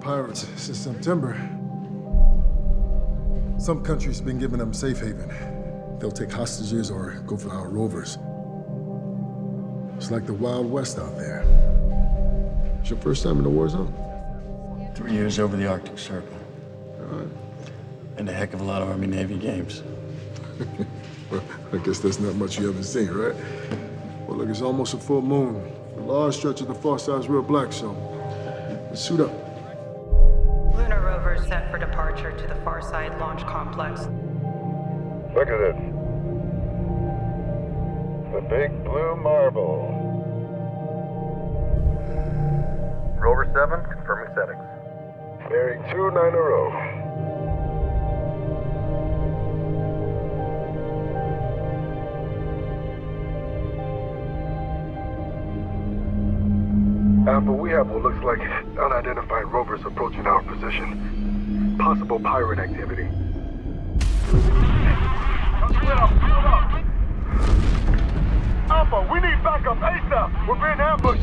pirates since September. Some countries been giving them safe haven. They'll take hostages or go for our rovers. It's like the Wild West out there. It's your first time in the war zone? Three years over the Arctic Circle. And a heck of a lot of Army-Navy games. Well, I guess that's not much you haven't seen, right? Well, look, it's almost a full moon. A large stretch of the far side's real black, so suit up. Lunar rover set for departure to the Far Side Launch Complex. Look at this. The big blue marble. Rover 7, confirming settings. Bearing 290. Alpha, we have what looks like unidentified rovers approaching our position. Possible pirate activity. Alpha, we need backup ASAP! We're being ambushed!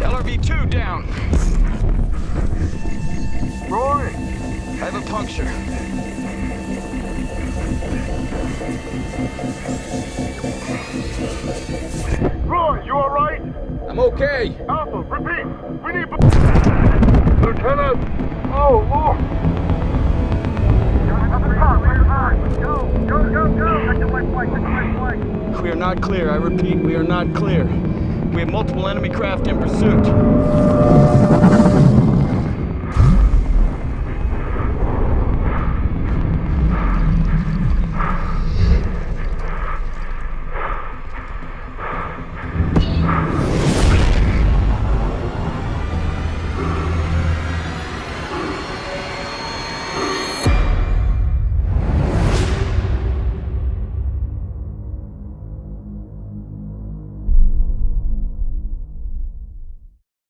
LRV-2 down. Roy! I have a puncture. Okay. Alpha, repeat! We need... Lieutenant! Oh, Lord! We are not clear. I repeat, we are not clear. We have multiple enemy craft in pursuit.